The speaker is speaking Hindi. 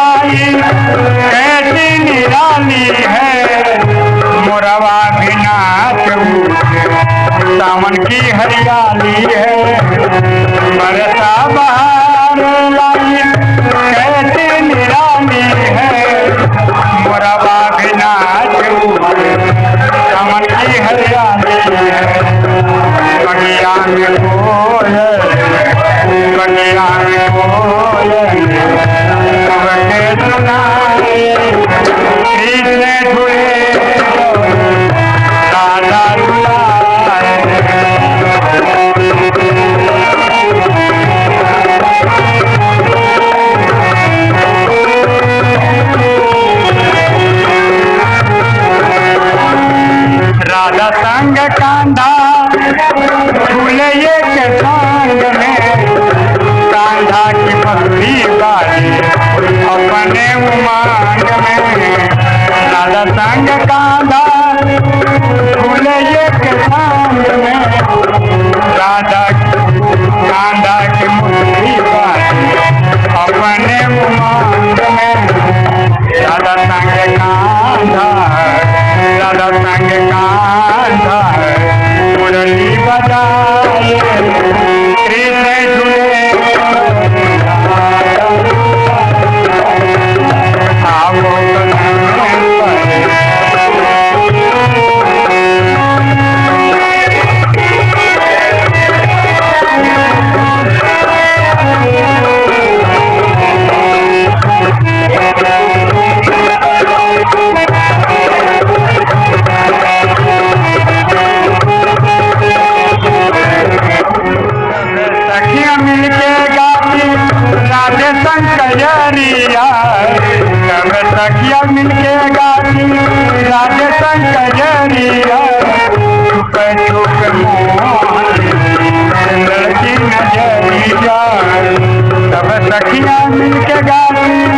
लाई कैसी निराली है। बरसा बहार लाई। है? मोरा बाग नाच कमल की हरियाली है। बगिया में कोयल बगिया में रंग कांधा फूल एक के संग में। कांधा की पगड़ी बाली, अपने उमंग में। लाल संग कांधा फूल एक के संग में। दादा कांधा की मुखड़ी बाली, अपने उमंग में। लाल संग कांधा लाल संग कांधा। प्रिया सखिया मिलके गाती राधे शंकरिया चुप चुप नज़रिया सब सखिया मिलके गाती